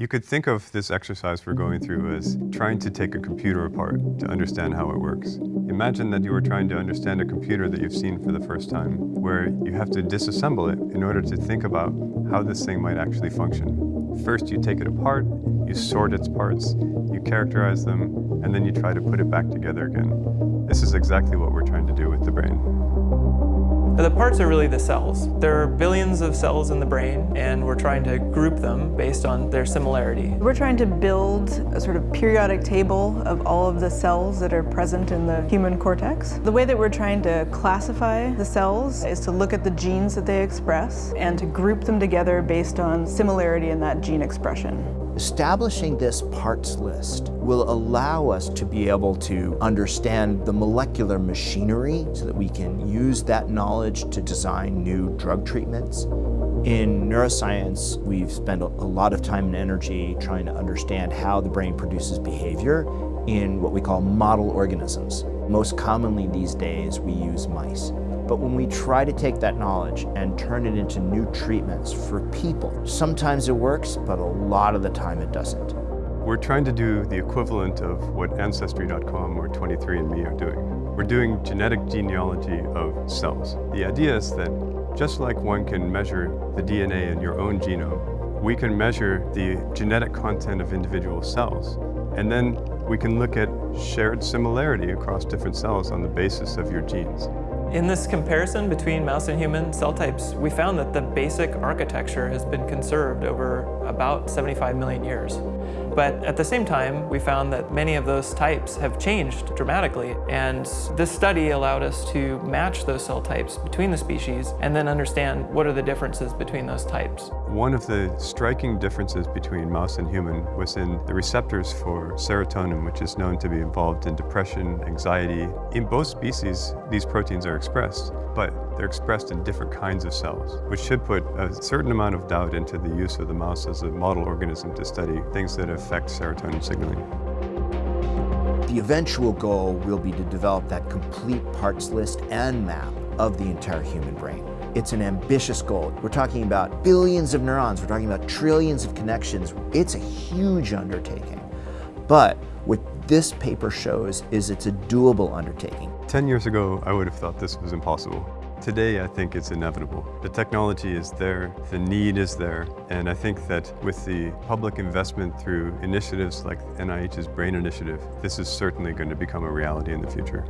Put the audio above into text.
You could think of this exercise we're going through as trying to take a computer apart to understand how it works. Imagine that you were trying to understand a computer that you've seen for the first time, where you have to disassemble it in order to think about how this thing might actually function. First, you take it apart, you sort its parts, you characterize them, and then you try to put it back together again. This is exactly what we're trying to do with the brain. Parts are really the cells. There are billions of cells in the brain and we're trying to group them based on their similarity. We're trying to build a sort of periodic table of all of the cells that are present in the human cortex. The way that we're trying to classify the cells is to look at the genes that they express and to group them together based on similarity in that gene expression. Establishing this parts list will allow us to be able to understand the molecular machinery so that we can use that knowledge to design new drug treatments. In neuroscience, we've spent a lot of time and energy trying to understand how the brain produces behavior in what we call model organisms. Most commonly these days, we use mice. But when we try to take that knowledge and turn it into new treatments for people, sometimes it works, but a lot of the time it doesn't. We're trying to do the equivalent of what Ancestry.com or 23andMe are doing. We're doing genetic genealogy of cells. The idea is that just like one can measure the DNA in your own genome, we can measure the genetic content of individual cells. And then we can look at shared similarity across different cells on the basis of your genes. In this comparison between mouse and human cell types, we found that the basic architecture has been conserved over about 75 million years. But at the same time, we found that many of those types have changed dramatically. And this study allowed us to match those cell types between the species and then understand what are the differences between those types. One of the striking differences between mouse and human was in the receptors for serotonin, which is known to be involved in depression, anxiety. In both species, these proteins are expressed, but they're expressed in different kinds of cells, which should put a certain amount of doubt into the use of the mouse as a model organism to study things that affect serotonin signaling. The eventual goal will be to develop that complete parts list and map of the entire human brain. It's an ambitious goal. We're talking about billions of neurons, we're talking about trillions of connections. It's a huge undertaking. But what this paper shows is it's a doable undertaking. 10 years ago, I would have thought this was impossible. Today, I think it's inevitable. The technology is there, the need is there, and I think that with the public investment through initiatives like NIH's BRAIN Initiative, this is certainly going to become a reality in the future.